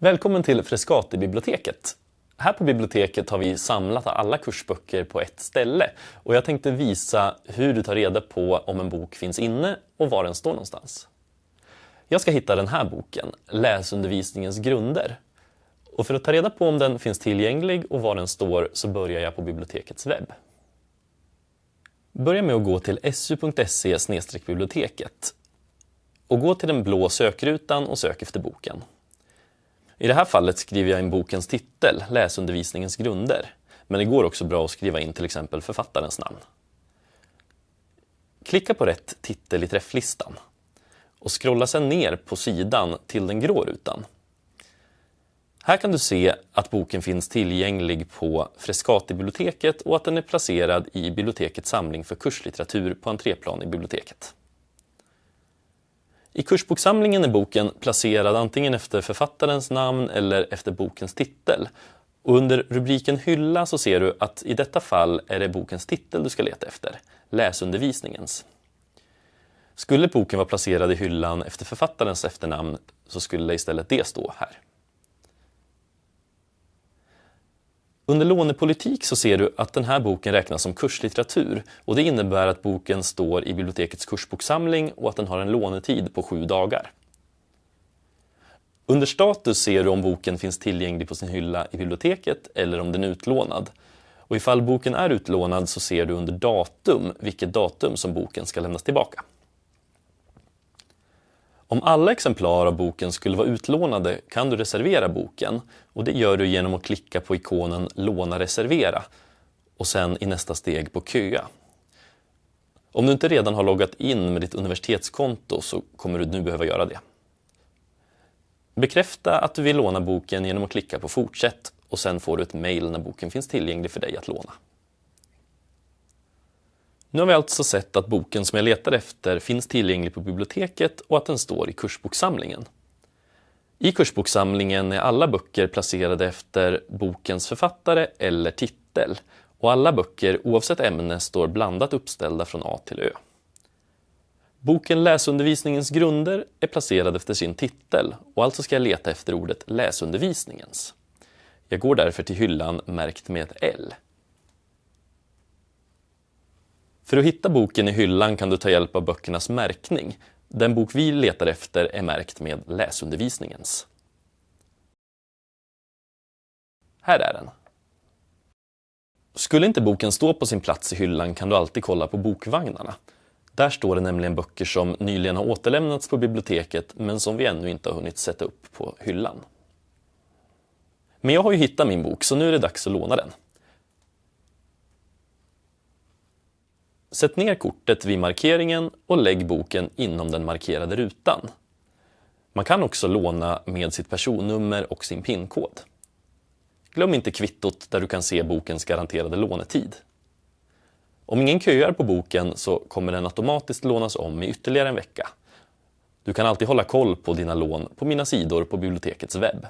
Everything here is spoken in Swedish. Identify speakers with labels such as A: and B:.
A: Välkommen till Frescati-biblioteket. Här på biblioteket har vi samlat alla kursböcker på ett ställe och jag tänkte visa hur du tar reda på om en bok finns inne och var den står någonstans. Jag ska hitta den här boken, Läsundervisningens grunder. Och för att ta reda på om den finns tillgänglig och var den står så börjar jag på bibliotekets webb. Börja med att gå till su.se biblioteket och gå till den blå sökrutan och sök efter boken. I det här fallet skriver jag in bokens titel, Läsundervisningens grunder. Men det går också bra att skriva in till exempel författarens namn. Klicka på rätt titel i träfflistan och scrolla sedan ner på sidan till den grå rutan. Här kan du se att boken finns tillgänglig på Frescati-biblioteket och att den är placerad i bibliotekets samling för kurslitteratur på entréplan i biblioteket. I kursboksamlingen är boken placerad antingen efter författarens namn eller efter bokens titel. Och under rubriken Hylla så ser du att i detta fall är det bokens titel du ska leta efter, läsundervisningens. Skulle boken vara placerad i hyllan efter författarens efternamn så skulle istället det stå här. Under lånepolitik så ser du att den här boken räknas som kurslitteratur och det innebär att boken står i bibliotekets kursboksamling och att den har en lånetid på sju dagar. Under status ser du om boken finns tillgänglig på sin hylla i biblioteket eller om den är utlånad. Och ifall boken är utlånad så ser du under datum vilket datum som boken ska lämnas tillbaka. Om alla exemplar av boken skulle vara utlånade kan du reservera boken och det gör du genom att klicka på ikonen Låna reservera och sen i nästa steg på Köa. Om du inte redan har loggat in med ditt universitetskonto så kommer du nu behöva göra det. Bekräfta att du vill låna boken genom att klicka på Fortsätt och sen får du ett mejl när boken finns tillgänglig för dig att låna. Nu har vi alltså sett att boken som jag letar efter finns tillgänglig på biblioteket och att den står i kursboksamlingen. I kursboksamlingen är alla böcker placerade efter bokens författare eller titel och alla böcker oavsett ämne står blandat uppställda från A till Ö. Boken Läsundervisningens grunder är placerad efter sin titel och alltså ska jag leta efter ordet läsundervisningens. Jag går därför till hyllan märkt med ett L. För att hitta boken i hyllan kan du ta hjälp av böckernas märkning. Den bok vi letar efter är märkt med läsundervisningens. Här är den. Skulle inte boken stå på sin plats i hyllan kan du alltid kolla på bokvagnarna. Där står det nämligen böcker som nyligen har återlämnats på biblioteket men som vi ännu inte har hunnit sätta upp på hyllan. Men jag har ju hittat min bok så nu är det dags att låna den. Sätt ner kortet vid markeringen och lägg boken inom den markerade rutan. Man kan också låna med sitt personnummer och sin PIN-kod. Glöm inte kvittot där du kan se bokens garanterade lånetid. Om ingen köar på boken så kommer den automatiskt lånas om i ytterligare en vecka. Du kan alltid hålla koll på dina lån på mina sidor på bibliotekets webb.